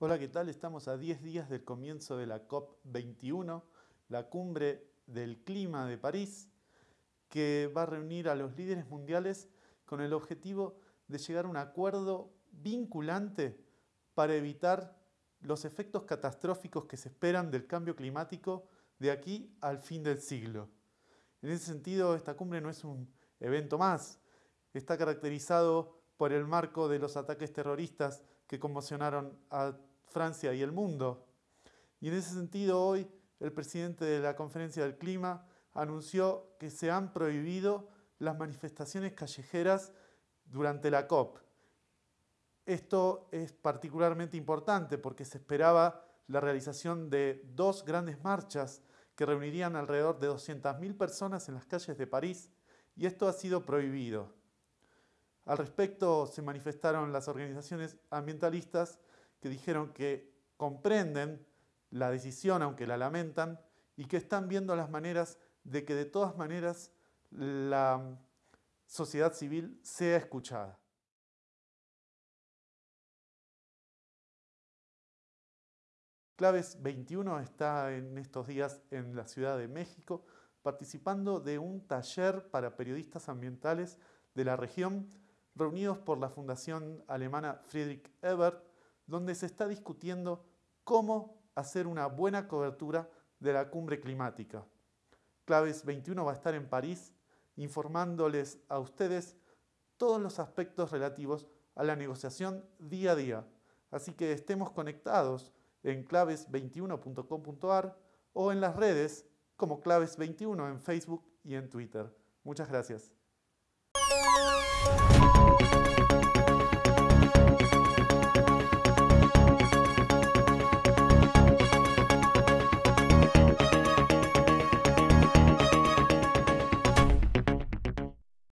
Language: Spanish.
Hola, ¿qué tal? Estamos a 10 días del comienzo de la COP21, la cumbre del clima de París, que va a reunir a los líderes mundiales con el objetivo de llegar a un acuerdo vinculante para evitar los efectos catastróficos que se esperan del cambio climático de aquí al fin del siglo. En ese sentido, esta cumbre no es un evento más, está caracterizado por el marco de los ataques terroristas que conmocionaron a Francia y el mundo. Y en ese sentido hoy el presidente de la Conferencia del Clima anunció que se han prohibido las manifestaciones callejeras durante la COP. Esto es particularmente importante porque se esperaba la realización de dos grandes marchas que reunirían alrededor de 200.000 personas en las calles de París y esto ha sido prohibido. Al respecto se manifestaron las organizaciones ambientalistas que dijeron que comprenden la decisión, aunque la lamentan, y que están viendo las maneras de que de todas maneras la sociedad civil sea escuchada. Claves 21 está en estos días en la Ciudad de México participando de un taller para periodistas ambientales de la región reunidos por la Fundación Alemana Friedrich Ebert, donde se está discutiendo cómo hacer una buena cobertura de la cumbre climática. Claves 21 va a estar en París informándoles a ustedes todos los aspectos relativos a la negociación día a día. Así que estemos conectados en claves21.com.ar o en las redes como Claves21 en Facebook y en Twitter. Muchas gracias.